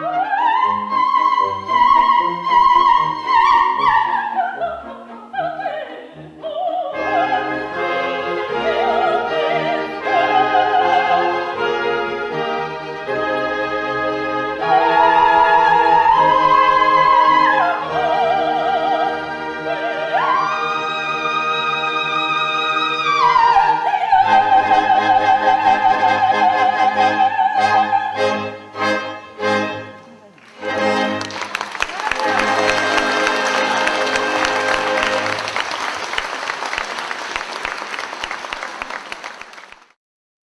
Bye.